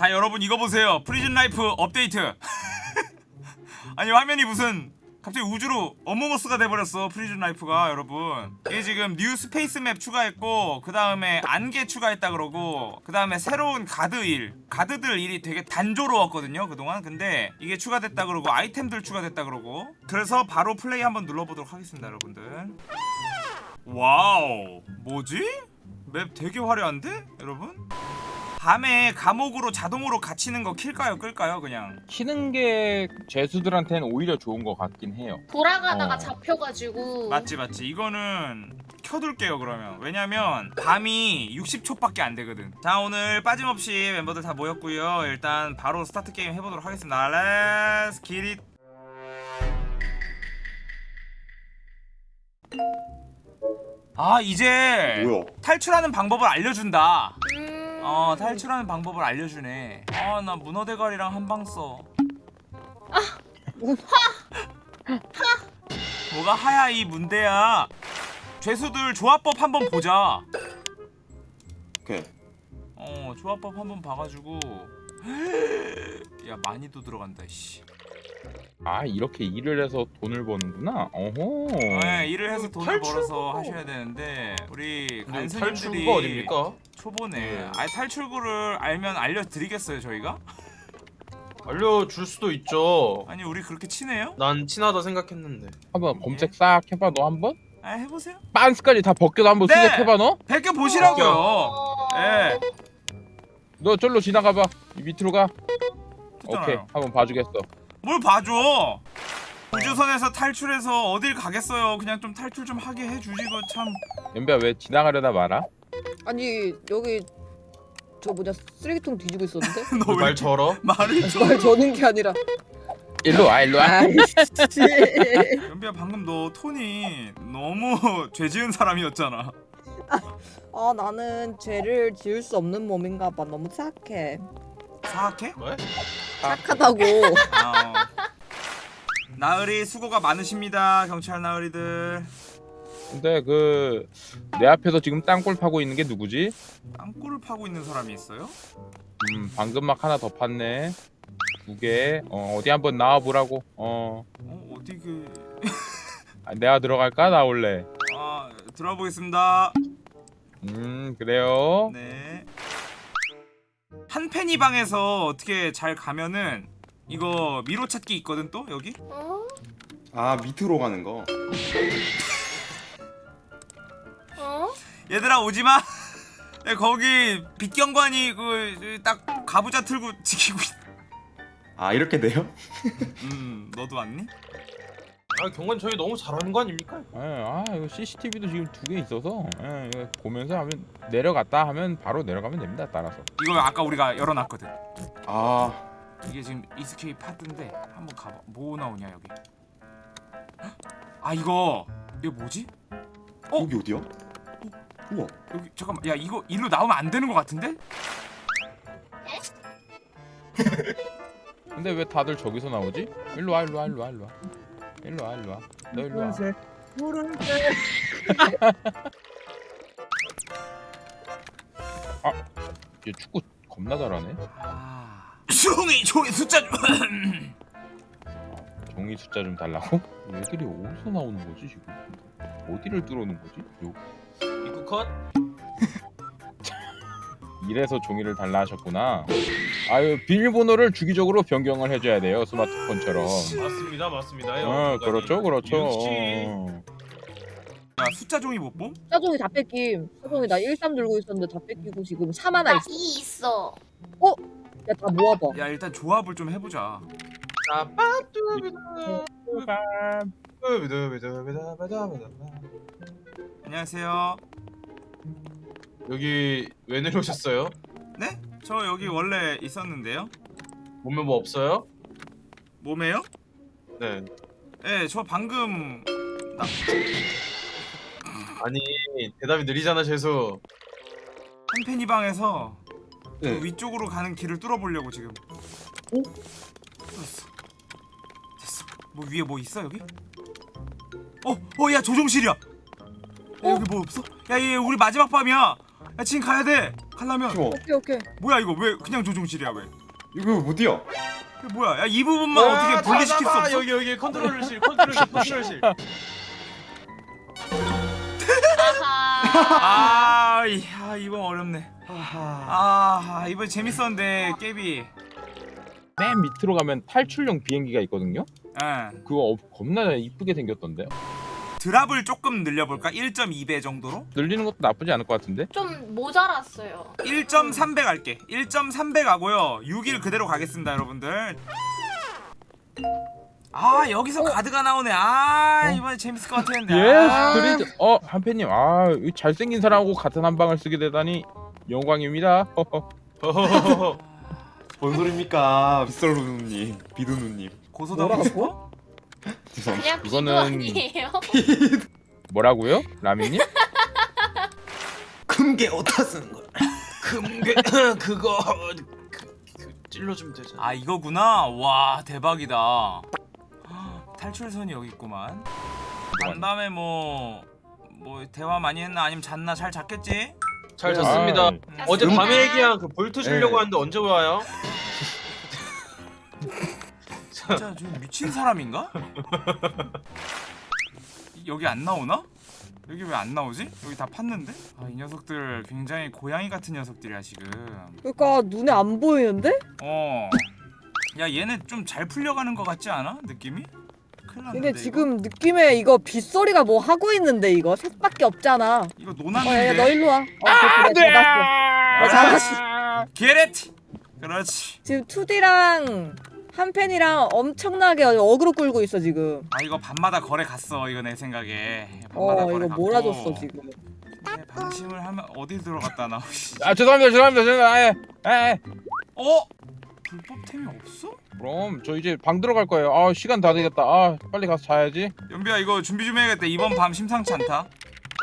자 여러분 이거 보세요. Prison Life 업데이트. 아니 화면이 무슨 갑자기 우주로 Among Us가 돼버렸어 Prison Life가 여러분. 이게 지금 new space map 추가했고 그 다음에 안개 추가했다 그러고 그 다음에 새로운 가드 일 guard들 일이 되게 단조로웠거든요 그동안. 근데 이게 추가됐다 그러고 아이템들 추가됐다 그러고. 그래서 바로 플레이 한번 눌러보도록 하겠습니다 여러분들. Wow 뭐지? map 되게 화려한데 여러분? 밤에 감옥으로 자동으로 갇히는 거 킬까요 끌까요 그냥? 키는 게 죄수들한테는 오히려 좋은 것 같긴 해요. 돌아가다가 어. 잡혀가지고. 맞지 맞지. 이거는 켜둘게요 그러면. 왜냐면 밤이 60초밖에 안 되거든. 자 오늘 빠짐없이 멤버들 다 모였고요. 일단 바로 start game 해보도록 하겠습니다. Let's get it 아 이제 뭐야? 탈출하는 방법을 알려준다. 음... 어 탈출하는 방법을 알려주네 아 나 문어 대가리랑 한방 써. 뭐가 하야 이 문대야. 죄수들 조합법 한번 보자. 오케이. 어 조합법 한번 봐가지고. 야 많이도 들어간다 씨. 아 이렇게 일을 해서 돈을 버는구나. 어허. 네, 일을 해서 돈을. 벌어서 하셔야 되는데 우리 간수님들이 탈출구가 어딥니까? 초보네. 네. 아 탈출구를 알면 알려드리겠어요 저희가? 알려줄 수도 있죠. 아니 우리 그렇게 친해요? 난 친하다 생각했는데. 한번 검색 싹 해봐 너 한번. 아 해보세요. 빤스까지 다 벗겨도 한번 네. 수색해봐 너. 베껴 보시라고요. 어... 예. 너 절로 지나가봐. 이 밑으로 가. 오케이 좋잖아요. 한번 봐주겠어. 뭘 봐줘? 우주선에서 탈출해서 어딜 가겠어요? 그냥 좀 탈출 좀 하게 해주지 그 참. 연비야 왜 지나가려다 말아? 아니 여기 저 뭐냐 쓰레기통 뒤지고 있었는데 너왜말 절어? 말을 좀. 말 저는 게 아니라 일로 와 일로 와. 아이씨 연비야 방금 너 톤이 너무 죄 지은 사람이었잖아. 아 나는 죄를 지을 수 없는 몸인가 봐 너무 착해 사악해? 뭐? 착하다고 아, 어. 나으리 수고가 많으십니다 경찰 나으리들. 근데 그 내 앞에서 지금 땅굴 파고 있는 게 누구지? 땅굴을 파고 있는 사람이 있어요? 음 방금 막 하나 더 팠네. 두 개. 어 어디 한번 나와 보라고. 어 어 어디 그? 아, 내가 들어갈까 나올래. 아 들어보겠습니다. 음 그래요. 네. 한펜이 방에서 어떻게 잘 가면은 이거 미로 찾기 있거든 또 여기? 어? 아 밑으로 가는 거. 어? 얘들아 오지마. 야, 거기 빛경관이 그 딱 가부좌 틀고 지키고 있. 아 이렇게 돼요? 음 너도 왔니? 아 경관 저희 너무 잘하는 거 아닙니까? 예, 아 이거 CCTV도 지금 두 개 있어서 예, 이거 보면서 하면 내려갔다 하면 바로 내려가면 됩니다. 따라서. 이거 아까 우리가 열어놨거든. 아 이게 지금 이스케이 파트인데 한번 가봐. 뭐 나오냐 여기? 헉? 아 이거 이거 뭐지? 어? 여기 어디야? 우와. 여기 잠깐만 야 이거 일로 나오면 안 되는 것 같은데? 근데 왜 다들 저기서 나오지? 일로 와 일로 와 일로 와 일로 와. 일로 와 일로 와. 너 일로 와. 아, 얘 축구 겁나 잘하네. 아 종이 종이 숫자 좀. 종이 숫자 좀 달라고? 얘들이 어디서 나오는 거지 지금? 어디를 뚫어놓은 거지? 요 컷? 이래서 종이를 달라 하셨구나. 아유 비밀번호를 주기적으로 변경을 해줘야 돼요 스마트폰처럼. 맞습니다, 맞습니다. 어 그렇죠 그렇죠. 어. 야 숫자 종이 못 봄? 사종이 다 뺏김 사종이 나13 들고 있었는데 다 뺏기고 지금 3 하나 있어 이 있어 야 다 모아봐 야 일단 조합을 좀 해보자. 안녕하세요. 여기 왜 내려오셨어요? 네? 저 여기 원래 있었는데요. 몸에 뭐 없어요? 몸에요? 네. 네, 저 방금 나 아니 대답이 느리잖아 재수. 한펜이 방에서 네. 그 위쪽으로 가는 길을 뚫어보려고 지금. 오? 뚫었어. 됐어. 뭐 위에 뭐 있어 여기? 어, 어, 야 조종실이야. 야, 여기 뭐 없어? 야, 얘 우리 마지막 밤이야. 야 지금 가야 돼 가려면 어 오케이 오케이. 뭐야 이거 왜 그냥 조종실이야 왜 이거 못 뛰어. 이게 뭐야 야 이 부분만 어떻게 분리시킬 수 없어 여기 여기 컨트롤실 컨트롤실 컨트롤실. 아하. 아, 이- 아 이번 어렵네. 아 이번 재밌었는데 깨비. 맨 밑으로 가면 탈출용 비행기가 있거든요. 예. 그거 어- 겁나 이쁘게 생겼던데. 드랍을 조금 늘려볼까? 1.2배 정도로? 늘리는 것도 나쁘지 않을 것 같은데. 좀 모자랐어요. 1.3배 갈게. 1.3배 가고요. 6일 그대로 가겠습니다, 여러분들. 아 여기서 가드가 나오네. 아 이번에 재밌을 것 같았는데. 예, 아. 스트리트. 어, 한팬님. 아, 이 잘생긴 사람하고 같은 한 방을 쓰게 되다니 영광입니다. 뭔 소리입니까, 빗솔루님, 비두누님. 고소당하고 싶어? 죄송합니다. 그냥 이거는- 아니에요? 뭐라고요? 라미님? 금괴 어디다 쓰는 거야? 금괴 그거 그, 그 찔러주면 되잖아. 아 이거구나. 와 대박이다. 탈출선이 여기 있구만. 간밤에 뭐. 뭐 대화 많이 했나 아니면 잤나 잘 잤겠지? 잘 잤습니다. 아, 어제 음. 밤에 얘기한 그 볼트 주려고 네. 하는데 언제 와요? 진짜 좀 미친 사람인가? 여기 안 나오나? 여기 왜 안 나오지? 여기 다 팠는데? 아, 이 녀석들 굉장히 고양이 같은 녀석들이야 지금. 그러니까 눈에 안 보이는데? 어. 야 얘네 좀 잘 풀려가는 것 같지 않아? 느낌이? 근데 지금 느낌에 이거 빗소리가 뭐 하고 있는데 이거 셋밖에 없잖아. 이거, 이거 어, 너. 일로 와. 어, 그래, 그래, 잡았어. 어, 잡았어. 게렛. 그렇지. 지금 2D랑 한 팬이랑 엄청나게 어그로 끌고 있어 지금. 아 이거 밤마다 거래 갔어 이거 내 생각에. 밤마다 어 거래 이거. 몰아줬어 지금. 네, 방심을 하면 어디 들어갔다 나오시 아, 죄송합니다. 죄송합니다. 죄송합니다. 아, 예. 어? 불법템이 없어? 그럼 저 이제 방 들어갈 거예요. 아, 시간 다 되겠다. 아, 빨리 가서 자야지. 연비야 이거 준비 좀 해야겠다 이번 밤 심상치 않다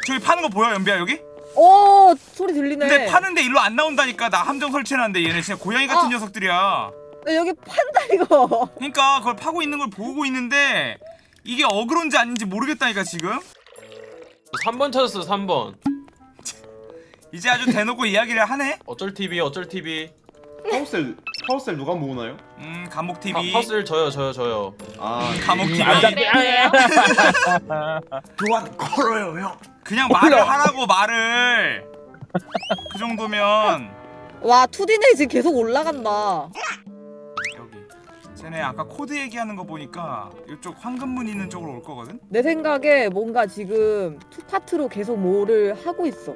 저기 파는 거 보여 연비야 여기? 오 소리 들리네. 근데 파는데 일로 안 나온다니까 나 함정 설치해놨는데 얘네 진짜 고양이 같은 어. 녀석들이야 야, 여기 판다 이거. 그러니까 그걸 파고 있는 걸 보고 있는데 이게 어그론지 아닌지 모르겠다니까 지금 3번 찾았어 3번. 이제 아주 대놓고 이야기를 하네 어쩔 TV 어쩔 TV. 파워셀, 파워셀 누가 모으나요? 음 감옥 파, TV 파스를 저요 저요 저요. 아, 감옥 TV 안 잡- 그래요? 교환 걸어요, 형. 그냥 말을 하라고 말을 그 정도면 와 2D네 지금 계속 올라간다. 쟤네 아까 코드 얘기하는 거 보니까 이쪽 황금문 있는 쪽으로 올 거거든? 내 생각에 뭔가 지금 two part로 계속 뭐를 하고 있어.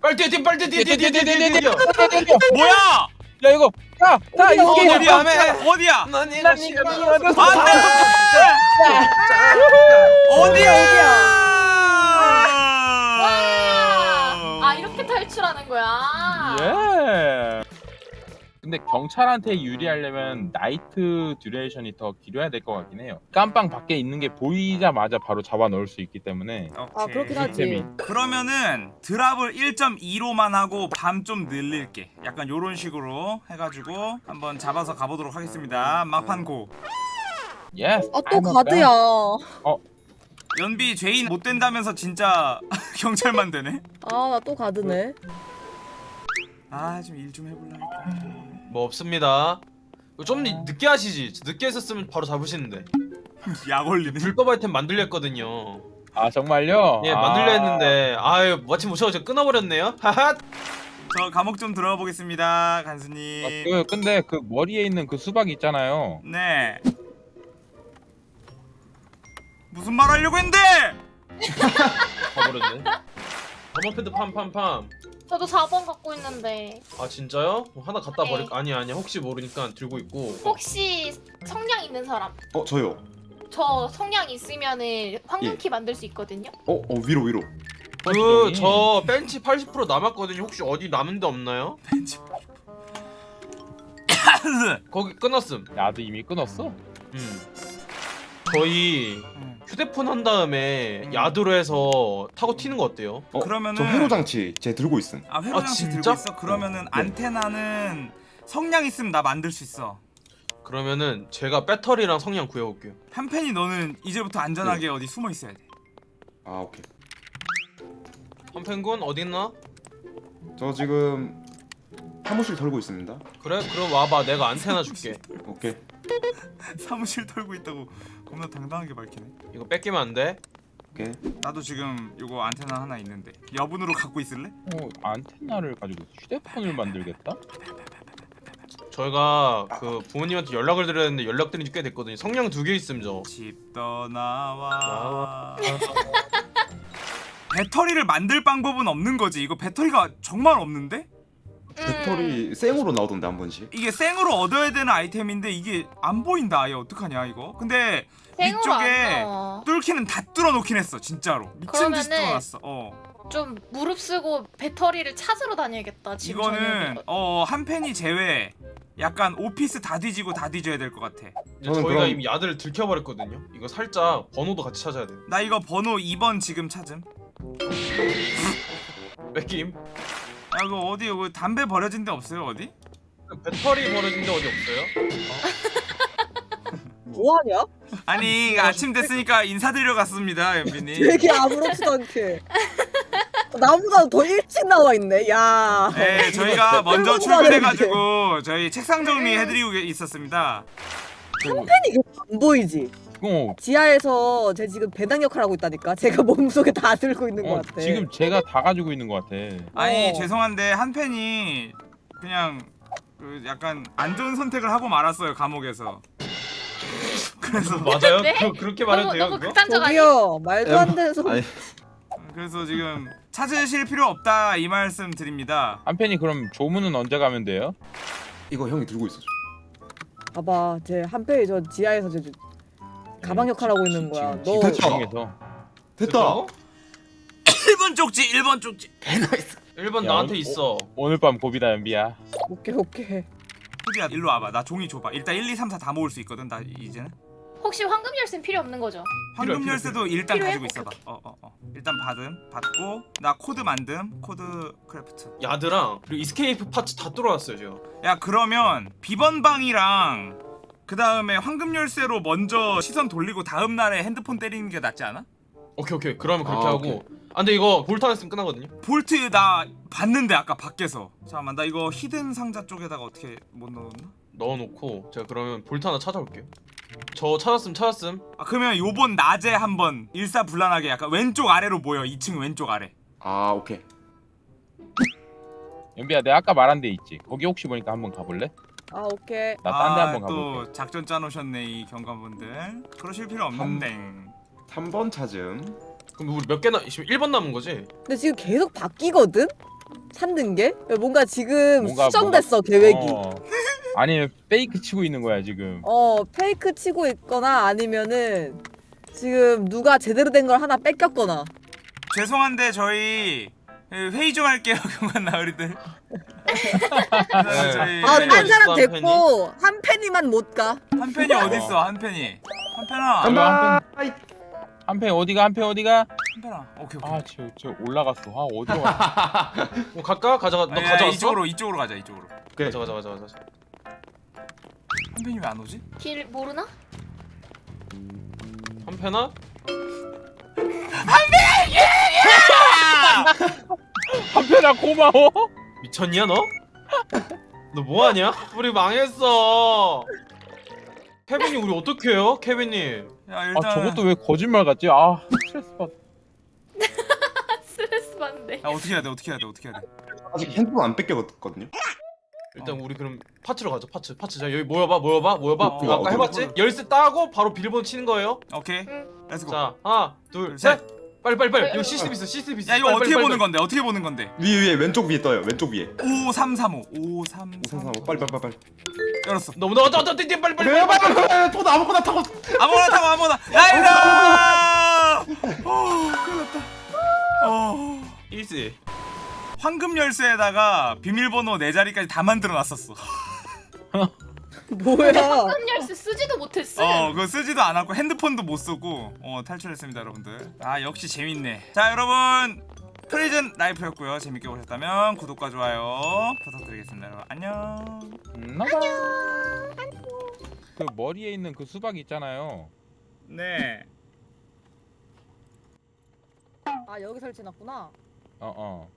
빨리 뛰어 뛰어 빨리 뛰어 뛰어 뛰어 뛰어 뛰어 뛰어. 뭐야! 야, 이거. 야, 야, 어디야, 이거 어디야? 어디야? 어디야? 안돼! 어디야? 아 이렇게 탈출하는 거야. 예. 근데 경찰한테 유리하려면 night duration이 더 길어야 될 것 같긴 해요. 깜빵 밖에 있는 게 보이자마자 바로 잡아 넣을 수 있기 때문에 아 그렇긴 하지. 그러면은 drop을 1.2로만 하고 밤 좀 늘릴게. 약간 요런 식으로 해가지고 한번 잡아서 가보도록 하겠습니다. 막판 go. Yes. 아 또 가드야. 연비 죄인 못 된다면서 진짜 경찰만 되네. 아 나 또 가드네. 아 좀 일좀 해볼라. 뭐 없습니다. 좀 늦게 하시지. 늦게 했었으면 바로 잡으시는데. 약 올리네. 불법 아이템 만들려 했거든요. 아 정말요? 예, 아, 만들려 했는데 아유 마침 오셔서 끊어버렸네요. 하하. 저 감옥 좀 들어가 보겠습니다, 아, 간수님. 그 근데 그 머리에 있는 그 수박 있잖아요. 네. 무슨 말 하려고 했는데? 가버렸네. 가방 패드 팜팜팜. 저도 4번 갖고 있는데 아 진짜요? 그럼 하나 갖다 네. 버릴 아니 아니 혹시 모르니까 들고 있고. 혹시 성냥 있는 사람? 어, 저요. 저 성냥 있으면은 황금키 만들 수 있거든요. 어, 어, 위로, 위로. 그 저 벤치 80% 남았거든요. 혹시 어디 남은 데 없나요? 거기 끊었음. 나도 이미 끊었어. 음. 저희 음. 휴대폰 한 다음에 음. 야드로 해서 타고 튀는 거 어때요? 어, 그러면은- 저 회로 장치 제 들고 있음. 아 회로 아, 장치 들고 진짜? 있어? 그러면은 안테나는 성냥 있으면 나 만들 수 있어. 그러면은 제가 배터리랑 성냥 구해올게요. 한팬이 너는 이제부터 안전하게 어디 숨어 있어야 돼. 아, 오케이. 한펜군 어디 있나? 저 지금 사무실 털고 있습니다. 그래? 그럼 와봐 내가 안테나 줄게 오케이. 사무실 털고 있다고 겁나 당당하게 밝히네 이거 뺏기면 안 돼? 오케이. 나도 지금 요거 안테나 하나 있는데 여분으로 갖고 있을래? 어, 안테나를 가지고 휴대폰을 만들겠다? 저희가 그 부모님한테 연락을 드렸는데 연락 드린 지 꽤 됐거든요 성냥 두 개 있음 저집 떠나와 배터리를 만들 방법은 없는 거지 이거 배터리가 정말 없는데? 배터리 생으로 나오던데 한 번씩. 이게 생으로 얻어야 되는 아이템인데 이게 안 보인다. 아예 어떡하냐 이거? 근데 위쪽에. 뚫기는 다 뚫어놓긴 했어 진짜로. 미친 듯이 뚫어놨어. 어. 좀 무릎 쓰고 배터리를 찾으러 다녀야겠다. 지금 이거는. 어 한 팬이 제외. 약간 오피스 다 뒤지고 다 뒤져야 될 것 같아. 저희가 그럼- 이미 야드를 들켜버렸거든요. 이거 살짝 번호도 같이 찾아야 돼. 나 이거 번호 2번 지금 찾음. 뺏김 야 이거 어디 이거 담배 버려진 데 없어요 어디? 배터리 버려진 데 어디 없어요? 뭐하냐? 아니 아침 됐으니까 인사드리러 갔습니다 연빈이 되게 아무렇지도 않게. 나보다 더 일찍 나와 있네. 야. 네 저희가 먼저 끌고 가야 출근해가지고 저희 책상 정리 해드리고 있었습니다 이게 안 보이지? 어, 지하에서 제 지금 배당 역할 하고 있다니까. 제가 몸속에 다 들고 있는 어, 것 같아. 지금 제가 다 가지고 있는 것 같아. 아니 어. 죄송한데 한 팬이 그냥 그 약간 안 좋은 선택을 하고 말았어요 감옥에서 그래서 맞아요? 네? 그, 그렇게 말해도 너무 돼요? 저기요 말도 안 되는 소리. 아니 그래서 지금 찾으실 필요 없다 이 말씀 드립니다 한편이 그럼 조문은 언제 가면 돼요? 이거 형이 들고 있어. 봐봐, 제 한패이 저 지하에서 저 저- 가방 역할 하고 있는 거야. 지금 너 됐다. 됐다. 1번 쪽지 1번 쪽지 1번 야, 나한테 어, 있어 오늘 밤 고비다 연비야. 오케이 오케이. 후디야 일로 와봐 나 종이 줘봐 일단 1, 2, 3, 4 다 모을 수 있거든 나 이제는 혹시 황금 열쇠는 필요 없는 거죠? 황금 필요해, 열쇠도 일단 필요해? 가지고 있어봐 어어 어 일단 받음 받고 나 코드 만듦 코드 craft yard랑 그리고 escape parts 다 뚫어놨어요 제가 야 그러면 비번 방이랑 그 다음에 황금 열쇠로 먼저 시선 돌리고 다음 날에 핸드폰 때리는 게 낫지 않아? 오케이 오케이 그러면 그렇게 아, 하고 오케이. 아 근데 이거 볼트 안 했으면 끝나거든요 볼트 나 봤는데 아까 밖에서 잠깐만 나 이거 hidden 상자 쪽에다가 어떻게 못 넣었나? 넣어놓고 제가 그러면 볼트 하나 찾아올게요 저 찾았음 찾았음 아 그러면 요번 낮에 한번 일사불란하게 약간 왼쪽 아래로 모여 2층 왼쪽 아래 아 오케이. 연비야 내가 아까 말한 데 있지. 거기 혹시 보니까 한번 가볼래? 아 오케이. 나 딴 데 아, 한번 가볼게. 또 작전 짜놓으셨네 이 경관분들 그러실 필요 없는데 3번 찾음. 그럼 우리 몇 개나 지금 1번 남은 거지? 근데 지금 계속 바뀌거든? 찾는 게? 뭔가 지금 뭔가- 수정됐어 계획이. 어. 아니면 페이크 치고 있는 거야 지금. 어 페이크 치고 있거나 아니면은 지금 누가 제대로 된 걸 하나 뺏겼거나 죄송한데 저희 회의 좀 할게요 경관 나으리들 아, 네. 한 사람 한 됐고 한 팬이만 못 가. 한 팬이 어딨어 한 팬이 한 팬아 한 간다. 한편 어디가 한편 어디가? 한 팬아 오케이 오케이 아, 저, 저 올라갔어. 아, 어디로 가? 뭐 갈까? 가져가 너 가져왔어? 이쪽으로 이쪽으로 가자 이쪽으로 오케이. 가져 가져 가져 가져 한 팬이 왜 안 오지? 길 모르나? 한패나? 한편아 고마워. 미쳤냐 너? 너 뭐하냐? 우리 망했어 케빈이 우리 어떻게 해요? 케빈님 야 일단 아, 저것도 왜 거짓말 같지? 아, 스트레스 받. 스트레스 받는데. 야 어떻게 해야 돼 어떻게 해야 돼 어떻게 해야 돼 아직 핸드폰 안 뺏겼거든요. 일단 우리 그럼 parts로 가자 parts parts 자 여기 모여봐 모여봐 모여봐 어, 아까 어, 해봤지? 어. 열쇠 따고 바로 비밀번호 치는 거예요 오케이 응. Let's go 자 하나 둘, 둘셋 빨리 빨리 빨리. 어, 이거 어, CCTV 있어 CCTV 있어. 야 이거 빨리, 어떻게 빨리, 보는 빨리. 건데? 어떻게 보는 건데? 위에 위에 왼쪽 위에 떠요. 왼쪽 위에. 5335 5335 5335 빨리 빨리 빨리 빨리. 열었어. 너무 너무 너무 빨리 빨리 빨리 빨리 빨리. 빨리. 빨리. 저도 아무거나 타고. 아무거나. 타고 아무거나 나이다 어 큰일 났다. 어. 일시 황금 열쇠에다가 비밀번호 네 자리까지 다 만들어 놨었어 뭐야? 황금 열쇠 쓰지도 못했어. 어 그거 쓰지도 않았고 핸드폰도 못 쓰고 어 탈출했습니다 여러분들 아 역시 재밌네 자 여러분 Prison Life였고요 재밌게 보셨다면 구독과 좋아요 부탁드리겠습니다 여러분 안녕 안녕. 그 머리에 있는 그 수박 있잖아요. 네 아 여기 설치해놨구나. 어 어.